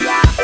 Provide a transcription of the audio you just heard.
Yeah.